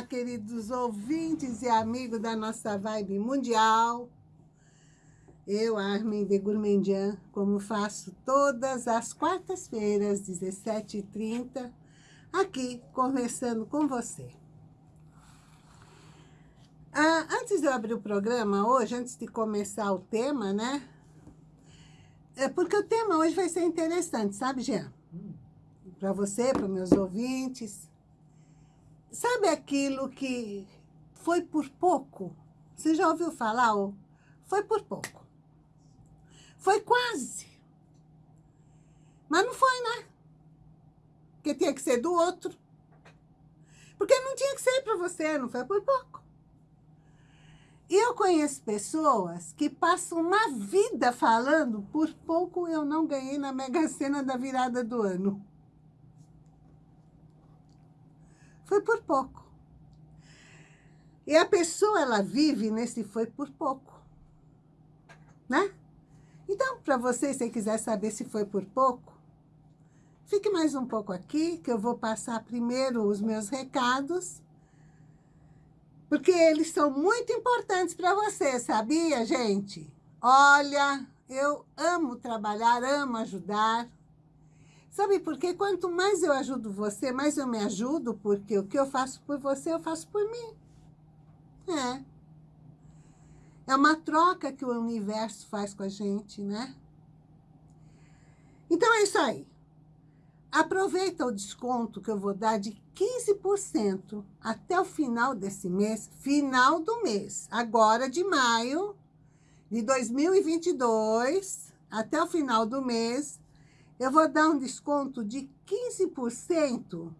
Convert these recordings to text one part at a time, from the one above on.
Olá, queridos ouvintes e amigos da nossa vibe mundial. Eu, Armin de Gourmandian, como faço todas as quartas-feiras, 17h30, aqui conversando com você. Ah, antes de eu abrir o programa hoje, antes de começar o tema, né? É porque o tema hoje vai ser interessante, sabe, Jean? Hum. Para você, para meus ouvintes. Sabe aquilo que foi por pouco? Você já ouviu falar? Oh, foi por pouco. Foi quase. Mas não foi, né? Porque tinha que ser do outro. Porque não tinha que ser para você, não foi por pouco. E eu conheço pessoas que passam uma vida falando por pouco eu não ganhei na Mega Sena da virada do ano. Foi por pouco. E a pessoa, ela vive nesse foi por pouco. Né? Então, para você, se quiser saber se foi por pouco, fique mais um pouco aqui, que eu vou passar primeiro os meus recados, porque eles são muito importantes para você, sabia, gente? Olha, eu amo trabalhar, amo ajudar, Sabe por quê? Quanto mais eu ajudo você, mais eu me ajudo, porque o que eu faço por você, eu faço por mim. É. É uma troca que o universo faz com a gente, né? Então é isso aí. Aproveita o desconto que eu vou dar de 15% até o final desse mês, final do mês, agora de maio de 2022, até o final do mês, eu vou dar um desconto de 15%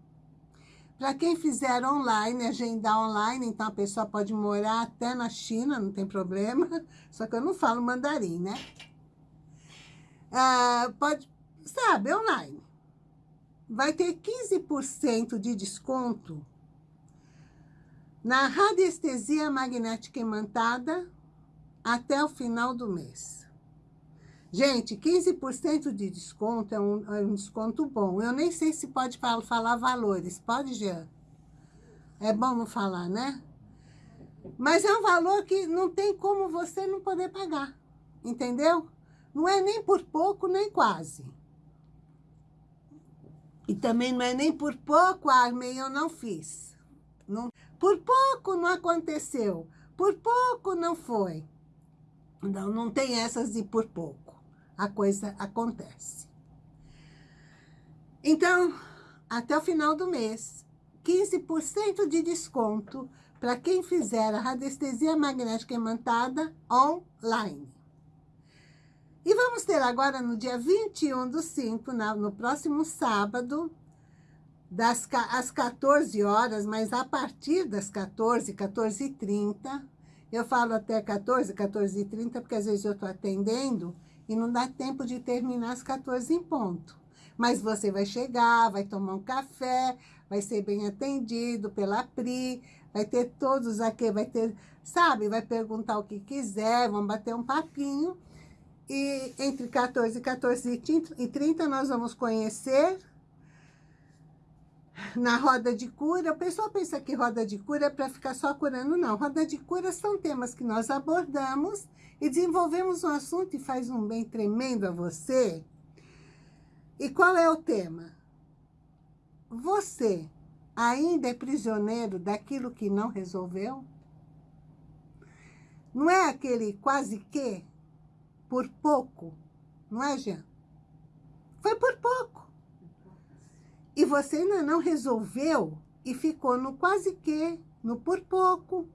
para quem fizer online, agendar online, então a pessoa pode morar até na China, não tem problema, só que eu não falo mandarim, né? Ah, pode, sabe, online. Vai ter 15% de desconto na radiestesia magnética imantada até o final do mês. Gente, 15% de desconto é um, é um, desconto bom. Eu nem sei se pode falar, falar valores. Pode, Jean? É bom não falar, né? Mas é um valor que não tem como você não poder pagar. Entendeu? Não é nem por pouco, nem quase. E também não é nem por pouco, Armin, eu não fiz. Não, por pouco não aconteceu. Por pouco não foi. Não, não tem essas de por pouco a coisa acontece. Então, até o final do mês, 15% de desconto para quem fizer a radiestesia magnética imantada online. E vamos ter agora no dia 21 do 5, no próximo sábado, das, às 14 horas, mas a partir das 14, 14 e 30, eu falo até 14, 14 e 30, porque às vezes eu estou atendendo, e não dá tempo de terminar às 14 em ponto. Mas você vai chegar, vai tomar um café, vai ser bem atendido pela Pri, vai ter todos aqui, vai ter, sabe, vai perguntar o que quiser, vamos bater um papinho. E entre 14 e 14 e 30 nós vamos conhecer na roda de cura, o pessoal pensa que roda de cura é para ficar só curando, não. Roda de cura são temas que nós abordamos e desenvolvemos um assunto e faz um bem tremendo a você. E qual é o tema? Você ainda é prisioneiro daquilo que não resolveu? Não é aquele quase que por pouco, não é, Jean? Foi por pouco. E você ainda não resolveu e ficou no quase que, no por pouco,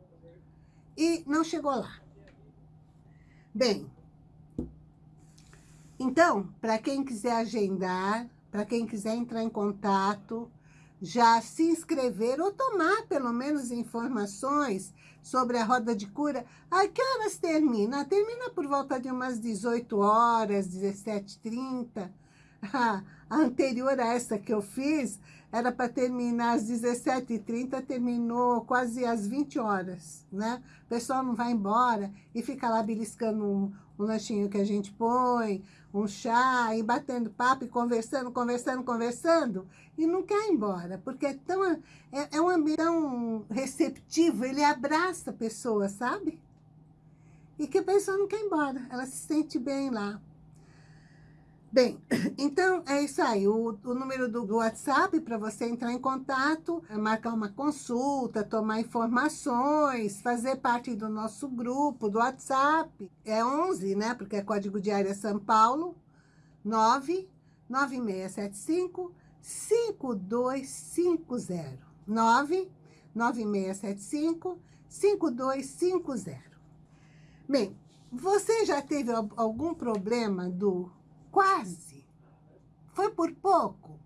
e não chegou lá. Bem, então, para quem quiser agendar, para quem quiser entrar em contato, já se inscrever ou tomar pelo menos informações sobre a roda de cura. A que horas termina? Termina por volta de umas 18 horas, 17h30. A, anterior a essa que eu fiz era para terminar às 17h30, terminou quase às 20 horas, né? O pessoal não vai embora e fica lá beliscando um, um lanchinho que a gente põe, um chá, e batendo papo, e conversando, conversando, conversando, e não quer ir embora, porque é, tão, é, é um ambiente tão receptivo, ele abraça a pessoa, sabe? E que a pessoa não quer ir embora, ela se sente bem lá. Bem, então é isso aí, o, o número do, WhatsApp para você entrar em contato, é marcar uma consulta, tomar informações, fazer parte do nosso grupo do WhatsApp, é 11, né, porque é código de área São Paulo, 9 9675 5250, 9 9675 5250. Bem, você já teve algum problema do Quase. Foi por pouco.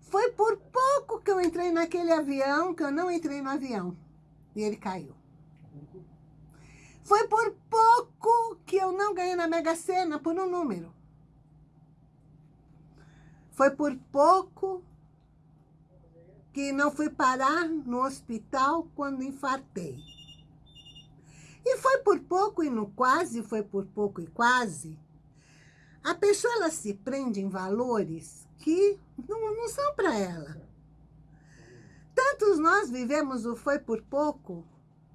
Foi por pouco que eu entrei naquele avião, que eu não entrei no avião. E ele caiu. Foi por pouco que eu não ganhei na Mega Sena por um número. Foi por pouco que não fui parar no hospital quando infartei. E foi por pouco e no quase, foi por pouco e quase, a pessoa ela se prende em valores que não, não são para ela. Tantos nós vivemos o foi por pouco.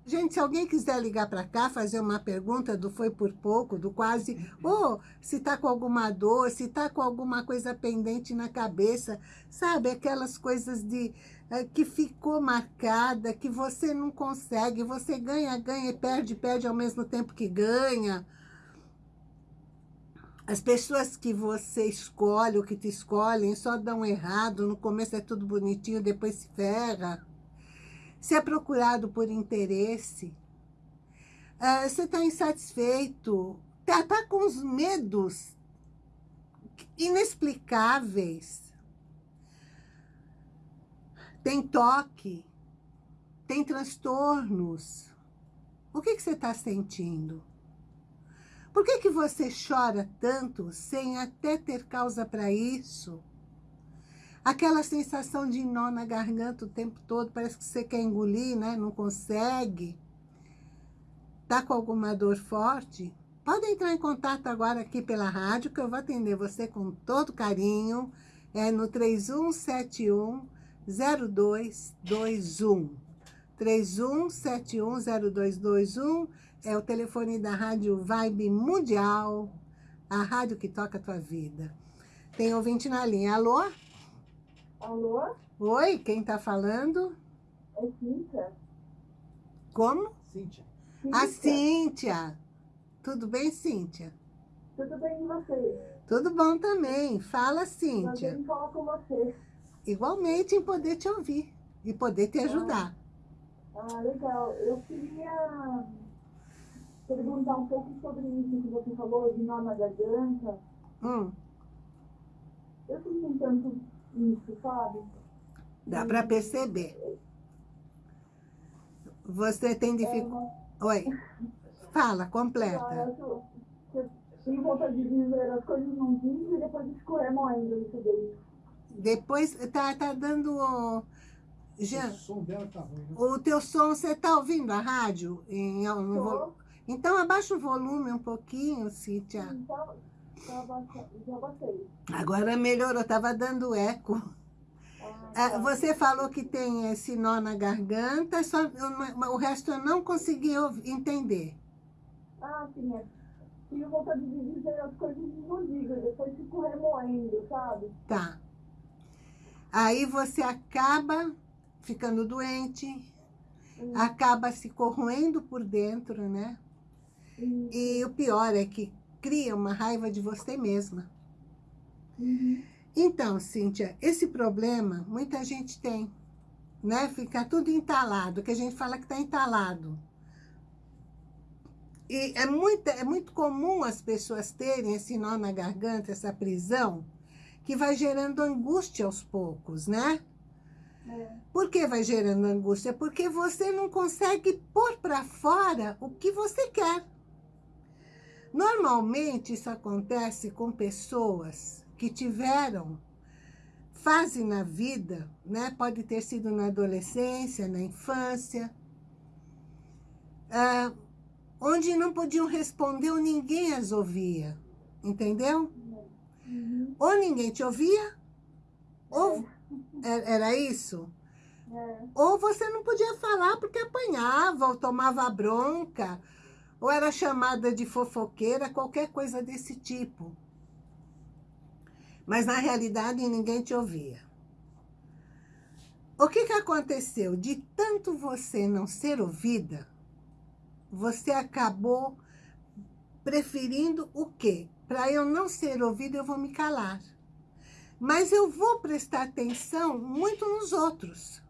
Gente, se alguém quiser ligar para cá, fazer uma pergunta do foi por pouco, do quase, ou se está com alguma dor, se está com alguma coisa pendente na cabeça, sabe? Aquelas coisas de é, que ficou marcada, que você não consegue, você ganha, ganha e perde, perde ao mesmo tempo que ganha. As pessoas que você escolhe, ou que te escolhem, só dão errado, no começo é tudo bonitinho, depois se ferra. Se é procurado por interesse, uh, você está insatisfeito, está tá com os medos inexplicáveis. Tem toque, tem transtornos. O que você está sentindo? Por que, que você chora tanto sem até ter causa para isso? Aquela sensação de nó na garganta o tempo todo, parece que você quer engolir, né? Não consegue. Tá com alguma dor forte? Pode entrar em contato agora aqui pela rádio, que eu vou atender você com todo carinho. É no 3171 0221. 3171 0221 é o telefone da Rádio Vibe Mundial, a rádio que toca a tua vida. Tem ouvinte na linha. Alô? Alô? Oi, quem tá falando? É Cíntia. Como? Cíntia. A Cíntia. Tudo bem, Cíntia? Tudo bem com você? Tudo bom também. Fala, Cíntia. Prazer em falar com você. Igualmente em poder te ouvir e poder te ajudar. Ah, ah legal. Eu queria perguntar um pouco sobre isso que você falou, de nó na garganta. Hum. Eu sinto tanto isso, sabe? Dá para perceber. Você tem dificuldade... É uma... Oi. Fala, completa. Ah, eu, eu tenho vontade de dizer as coisas não dizem e depois escorremo ainda isso daí. Depois, tá, tá dando... Já, o som dela tá ruim, né? O teu som, você tá ouvindo a rádio? Em, no, então, abaixa o volume um pouquinho, Cíntia. Então, já baixei. Agora melhorou, estava dando eco. Ah, ah, tá. Você falou que tem esse nó na garganta, só, o resto eu não consegui entender. Ah, sim, é. Tive vontade de dizer as coisas não digo, depois fico remoendo, sabe? Tá. Aí você acaba ficando doente, acaba se corroendo por dentro, né? Uhum. E o pior é que cria uma raiva de você mesma. Uhum. Então, Cíntia, esse problema muita gente tem, né? Fica tudo entalado, que a gente fala que está entalado. E é muito, é muito comum as pessoas terem esse nó na garganta, essa prisão, que vai gerando angústia aos poucos, né? É. Por que vai gerando angústia? Porque você não consegue pôr para fora o que você quer. Normalmente isso acontece com pessoas que tiveram fase na vida, né? Pode ter sido na adolescência, na infância, ah, onde não podiam responder ou ninguém as ouvia, entendeu? Uhum. Ou ninguém te ouvia, ou é. era isso? É. Ou você não podia falar porque apanhava, ou tomava bronca, ou era chamada de fofoqueira, qualquer coisa desse tipo. Mas na realidade ninguém te ouvia. O que, que aconteceu? De tanto você não ser ouvida, você acabou preferindo o quê? Para eu não ser ouvida, eu vou me calar. Mas eu vou prestar atenção muito nos outros.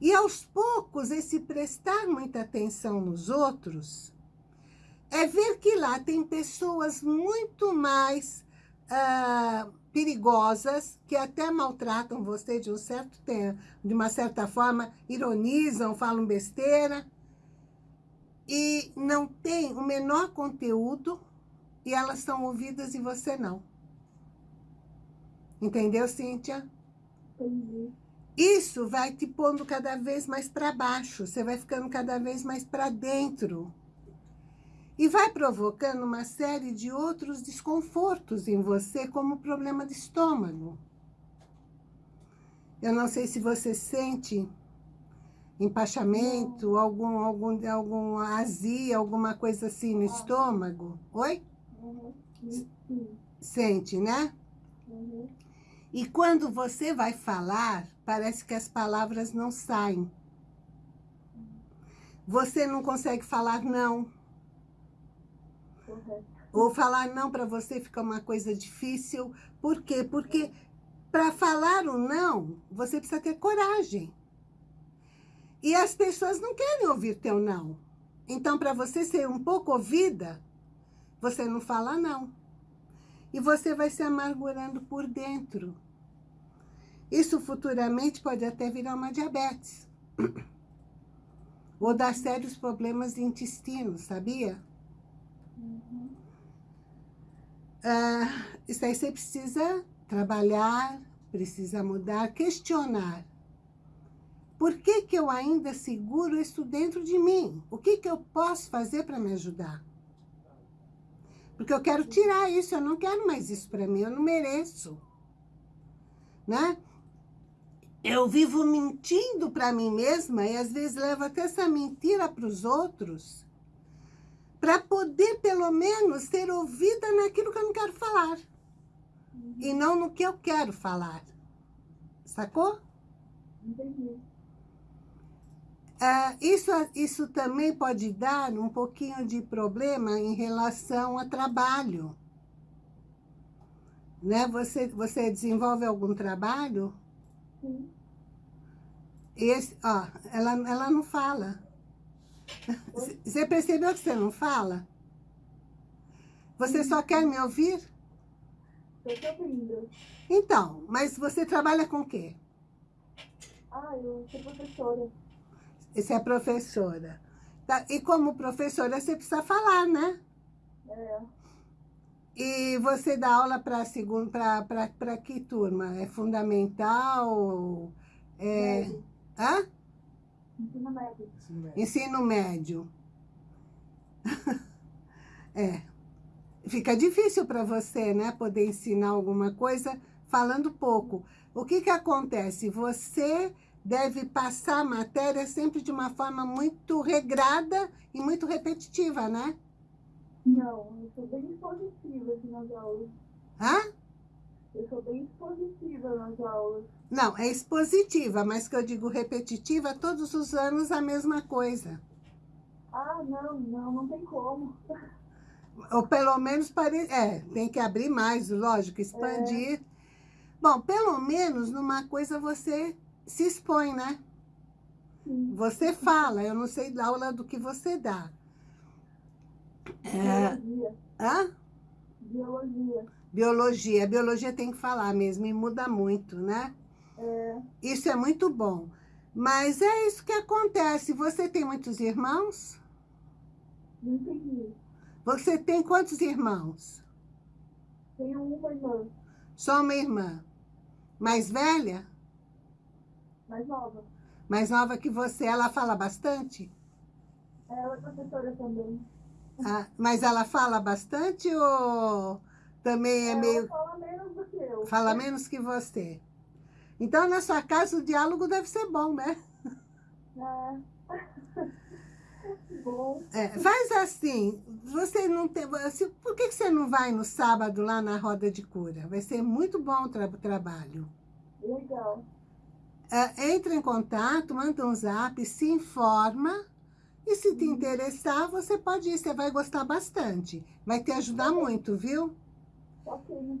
E aos poucos, esse prestar muita atenção nos outros é ver que lá tem pessoas muito mais uh, perigosas, que até maltratam você de um certo tempo, de uma certa forma, ironizam, falam besteira, e não tem o menor conteúdo, e elas são ouvidas e você não. Entendeu, Cíntia? Entendi. Isso vai te pondo cada vez mais para baixo, você vai ficando cada vez mais para dentro. E vai provocando uma série de outros desconfortos em você, como problema de estômago. Eu não sei se você sente empachamento, algum, algum, algum azia, alguma coisa assim no estômago. Oi? Uhum. Sente, né? Uhum. E quando você vai falar, parece que as palavras não saem. Você não consegue falar não. Correto. Ou falar não para você fica uma coisa difícil. Por quê? Porque para falar o não, você precisa ter coragem. E as pessoas não querem ouvir teu não. Então, para você ser um pouco ouvida, você não fala não e você vai se amargurando por dentro. Isso futuramente pode até virar uma diabetes. Ou dar sérios problemas de intestino, sabia? Uhum. Ah, isso aí você precisa trabalhar, precisa mudar, questionar. Por que, que eu ainda seguro isso dentro de mim? O que, que eu posso fazer para me ajudar? Porque eu quero tirar isso, eu não quero mais isso para mim, eu não mereço. Né? Eu vivo mentindo para mim mesma e às vezes levo até essa mentira para os outros para poder, pelo menos, ser ouvida naquilo que eu não quero falar. Uhum. E não no que eu quero falar. Sacou? Entendi. Ah, isso, isso também pode dar um pouquinho de problema em relação a trabalho. Né? Você, você desenvolve algum trabalho? Esse, ó, ela, ela não fala. Você percebeu que você não fala? Você só quer me ouvir? Estou te ouvindo. Então, mas você trabalha com o quê? Ah, eu sou professora. Você é professora. Tá, E como professora, você precisa falar, né? É. E você dá aula para segundo, para que turma? É fundamental? É... Médio. Hã? Ensino médio. Ensino médio. Ensino médio. é. Fica difícil para você, né? Poder ensinar alguma coisa falando pouco. O que que acontece? Você deve passar a matéria sempre de uma forma muito regrada e muito repetitiva, né? Não, eu sou bem expositiva aqui nas aulas. Hã? Eu sou bem expositiva nas aulas. Não, é expositiva, mas que eu digo repetitiva, todos os anos a mesma coisa. Ah, não, não, não tem como. Ou pelo menos, pare... é, tem que abrir mais, lógico, expandir. Bom, pelo menos numa coisa você se expõe, né? Sim. Você fala, eu não sei da aula do que você dá. É, hã? Biologia. Biologia. Biologia tem que falar mesmo e muda muito, né? É, Isso é muito bom. Mas é isso que acontece. Você tem muitos irmãos? não entendi. Você tem quantos irmãos? Tenho uma irmã Só uma irmã. Mais velha? mais nova. Mais nova que você. Ela fala bastante? Ela é professora também. Ah, mas ela fala bastante ou também é Ela meio... fala menos do que eu. Fala menos que você. Então, na sua casa, o diálogo deve ser bom, né? É. bom. É, faz assim, você não tem... Assim, por que você não vai no sábado lá na roda de cura? Vai ser muito bom o tra trabalho. Legal. É, entra em contato, manda um zap, se informa. E se te interessar, você pode ir, você vai gostar bastante. Vai te ajudar muito, viu?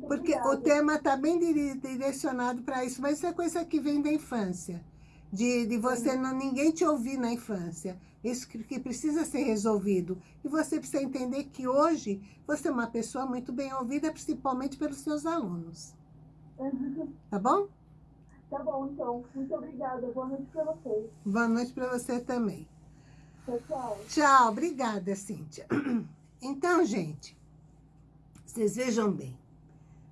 Porque o tema está bem direcionado para isso, mas isso é coisa que vem da infância. De, de você não ninguém te ouvir na infância. Isso que, que precisa ser resolvido. E você precisa entender que hoje você é uma pessoa muito bem ouvida, principalmente pelos seus alunos. Tá bom? Tá bom, então. Muito obrigada. Boa noite para vocês. Boa noite para você também. Tchau, obrigada, Cíntia. Então, gente, vocês vejam bem.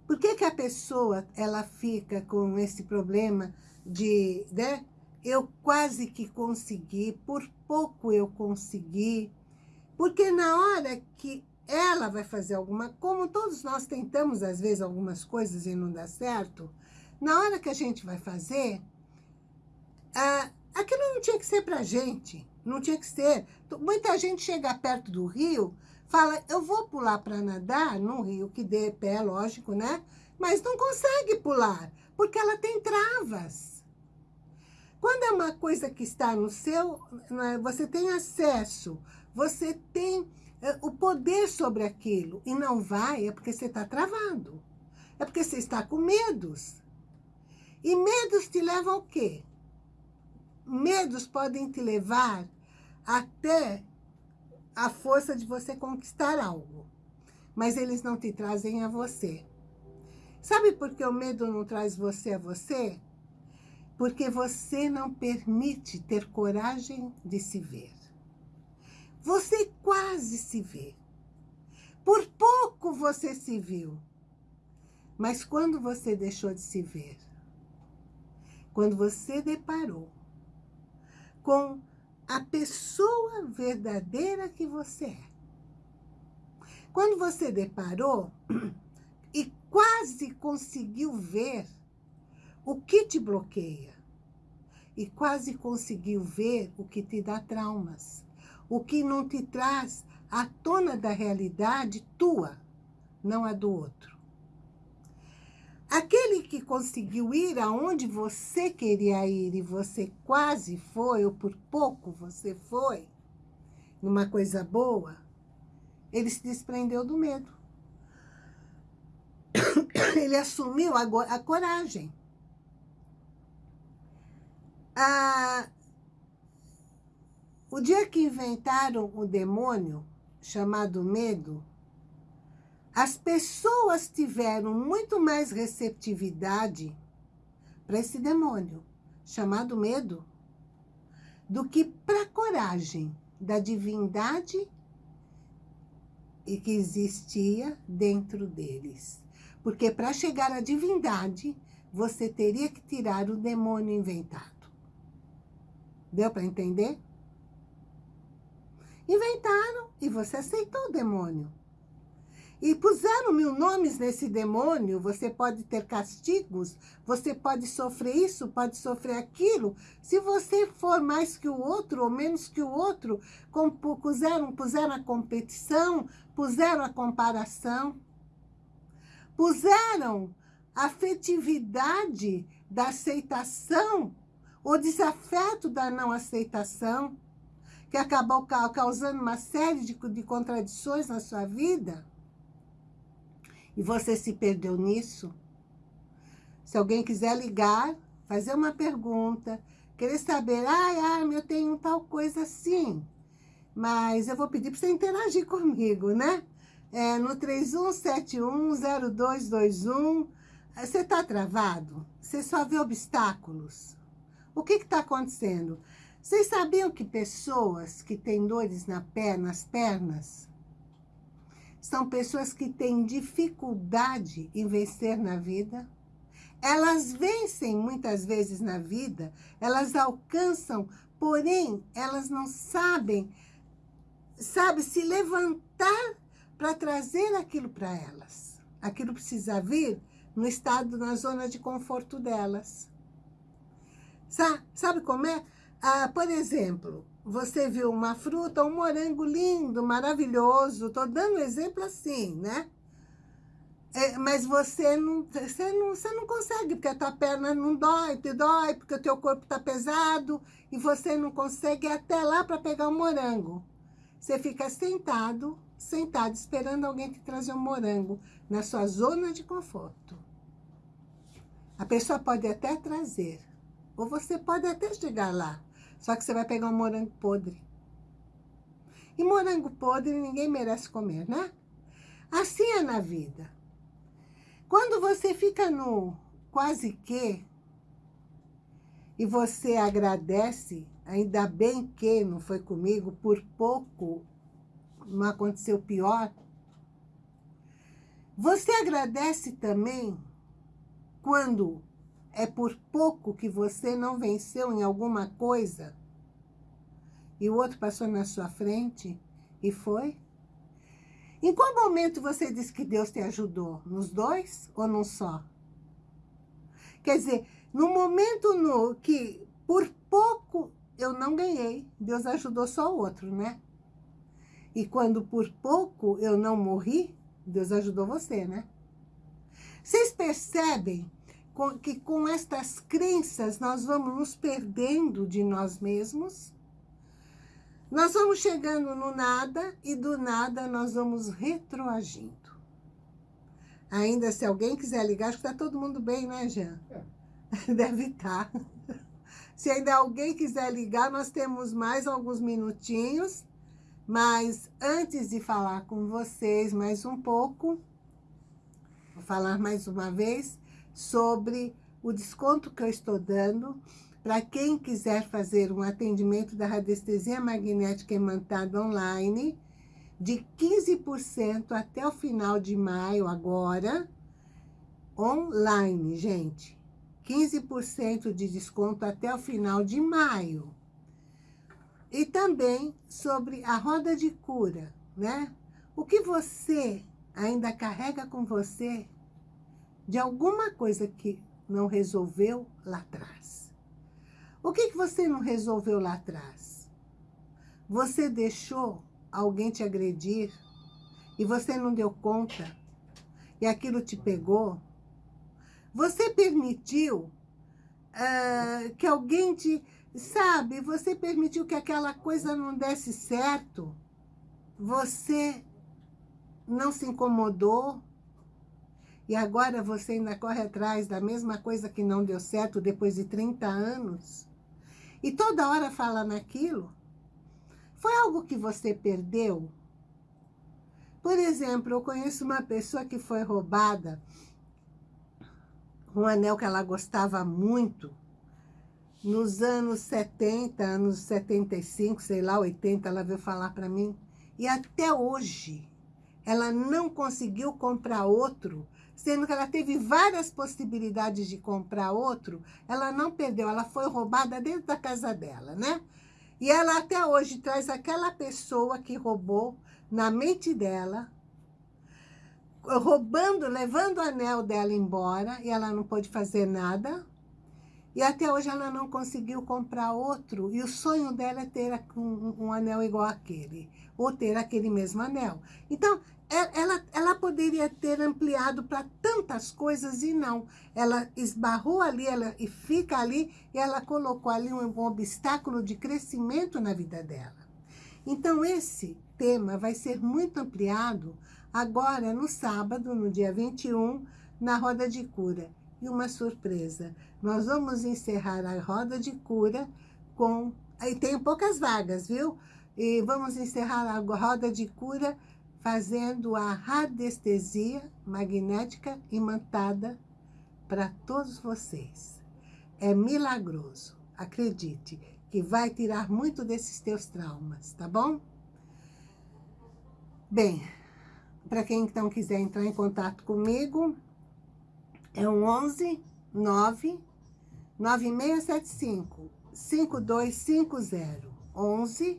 Por que, que a pessoa ela fica com esse problema de, né? Eu quase que consegui, por pouco eu consegui. Porque na hora que ela vai fazer alguma... Como todos nós tentamos, às vezes, algumas coisas e não dá certo, na hora que a gente vai fazer, ah, aquilo não tinha que ser pra gente. Não tinha que ser. Muita gente chega perto do rio, fala, eu vou pular para nadar num rio que dê pé, lógico, né? Mas não consegue pular, porque ela tem travas. Quando é uma coisa que está no seu, né, você tem acesso, você tem é, o poder sobre aquilo, e não vai, é porque você está travado. É porque você está com medos. E medos te levam ao quê? Medos podem te levar até a força de você conquistar algo. Mas eles não te trazem a você. Sabe por que o medo não traz você a você? Porque você não permite ter coragem de se ver. Você quase se vê. Por pouco você se viu. Mas quando você deixou de se ver, quando você deparou com a pessoa verdadeira que você é. Quando você deparou e quase conseguiu ver o que te bloqueia, e quase conseguiu ver o que te dá traumas, o que não te traz à tona da realidade tua, não a do outro. Aquele que conseguiu ir aonde você queria ir e você quase foi, ou por pouco você foi, numa coisa boa, ele se desprendeu do medo. Ele assumiu a, a coragem. O dia que inventaram o demônio, chamado medo, as pessoas tiveram muito mais receptividade para esse demônio, chamado medo, do que para a coragem da divindade e que existia dentro deles. Porque para chegar à divindade, você teria que tirar o demônio inventado. Deu para entender? Inventaram e você aceitou o demônio. E puseram mil nomes nesse demônio, você pode ter castigos, você pode sofrer isso, pode sofrer aquilo. Se você for mais que o outro ou menos que o outro, puseram, puseram a competição, puseram a comparação, puseram a afetividade da aceitação, o desafeto da não aceitação, que acabou causando uma série de, de contradições na sua vida, e você se perdeu nisso, se alguém quiser ligar, fazer uma pergunta, querer saber, ai, ai, eu tenho tal coisa assim, mas eu vou pedir para você interagir comigo, né? É, no 31710221, você está travado? Você só vê obstáculos? O que está acontecendo? Vocês sabiam que pessoas que têm dores na perna, nas pernas, são pessoas que têm dificuldade em vencer na vida. Elas vencem muitas vezes na vida, elas alcançam, porém, elas não sabem, sabe, se levantar para trazer aquilo para elas. Aquilo precisa vir no estado, na zona de conforto delas. Sabe, sabe como é? Ah, por exemplo, você viu uma fruta, um morango lindo, maravilhoso. Estou dando exemplo assim, né? É, mas você não, você, não, você não consegue, porque a tua perna não dói, te dói, porque o teu corpo está pesado e você não consegue ir até lá para pegar o morango. Você fica sentado, sentado, esperando alguém te trazer um morango na sua zona de conforto. A pessoa pode até trazer, ou você pode até chegar lá, só que você vai pegar um morango podre. E morango podre ninguém merece comer, né? Assim é na vida. Quando você fica no quase que, e você agradece, ainda bem que não foi comigo, por pouco não aconteceu pior, você agradece também quando é por pouco que você não venceu em alguma coisa e o outro passou na sua frente e foi? Em qual momento você disse que Deus te ajudou? Nos dois ou num só? Quer dizer, no momento no que por pouco eu não ganhei, Deus ajudou só o outro, né? E quando por pouco eu não morri, Deus ajudou você, né? Vocês percebem que com estas crenças nós vamos nos perdendo de nós mesmos? Nós vamos chegando no nada e do nada nós vamos retroagindo. Ainda se alguém quiser ligar, acho que está todo mundo bem, né, Jean? É. Deve estar. Tá. Se ainda alguém quiser ligar, nós temos mais alguns minutinhos. Mas antes de falar com vocês mais um pouco, vou falar mais uma vez sobre o desconto que eu estou dando para quem quiser fazer um atendimento da radiestesia magnética imantada online, de 15% até o final de maio agora, online, gente. 15% de desconto até o final de maio. E também sobre a roda de cura, né? O que você ainda carrega com você de alguma coisa que não resolveu lá atrás. O que, que você não resolveu lá atrás? Você deixou alguém te agredir e você não deu conta e aquilo te pegou? Você permitiu uh, que alguém te... Sabe, você permitiu que aquela coisa não desse certo? Você não se incomodou? E agora você ainda corre atrás da mesma coisa que não deu certo depois de 30 anos? e toda hora fala naquilo, foi algo que você perdeu? Por exemplo, eu conheço uma pessoa que foi roubada um anel que ela gostava muito, nos anos 70, anos 75, sei lá, 80, ela veio falar para mim. E até hoje, ela não conseguiu comprar outro sendo que ela teve várias possibilidades de comprar outro, ela não perdeu, ela foi roubada dentro da casa dela, né? E ela até hoje traz aquela pessoa que roubou na mente dela, roubando, levando o anel dela embora, e ela não pôde fazer nada. E até hoje ela não conseguiu comprar outro, e o sonho dela é ter um, um anel igual aquele, ou ter aquele mesmo anel. Então, ela, ela poderia ter ampliado para tantas coisas e não. Ela esbarrou ali ela, e fica ali e ela colocou ali um, um obstáculo de crescimento na vida dela. Então, esse tema vai ser muito ampliado agora no sábado, no dia 21, na Roda de Cura. E uma surpresa, nós vamos encerrar a Roda de Cura com... Aí tem poucas vagas, viu? E vamos encerrar a Roda de Cura fazendo a radiestesia magnética imantada para todos vocês. É milagroso, acredite, que vai tirar muito desses teus traumas, tá bom? Bem, para quem então quiser entrar em contato comigo, é um 11 9 9675 5250 11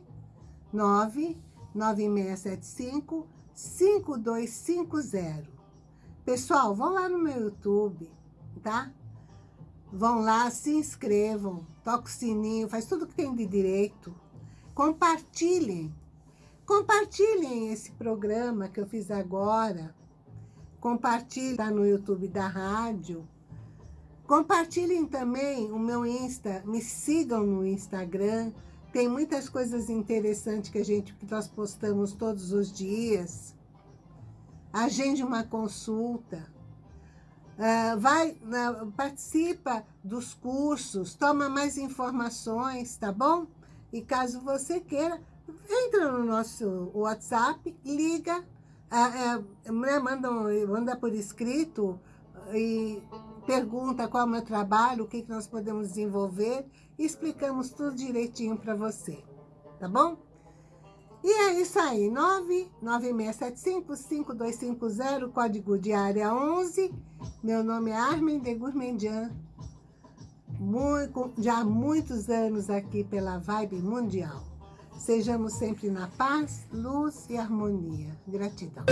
9 9675 5250. Pessoal, vão lá no meu YouTube, tá? Vão lá, se inscrevam, toca o sininho, faz tudo que tem de direito. Compartilhem. Compartilhem esse programa que eu fiz agora. Compartilhem tá no YouTube da rádio. Compartilhem também o meu Insta, me sigam no Instagram. Tem muitas coisas interessantes que a gente que nós postamos todos os dias. Agende uma consulta. Uh, vai, uh, participa dos cursos, toma mais informações, tá bom? E caso você queira, entra no nosso WhatsApp, liga, uh, manda, manda por escrito e pergunta qual é o meu trabalho, o que, que nós podemos desenvolver, e explicamos tudo direitinho para você, tá bom? E é isso aí, 99675-5250, código de área 11. Meu nome é Armin de Gourmandian, muito, já há muitos anos aqui pela Vibe Mundial. Sejamos sempre na paz, luz e harmonia. Gratidão.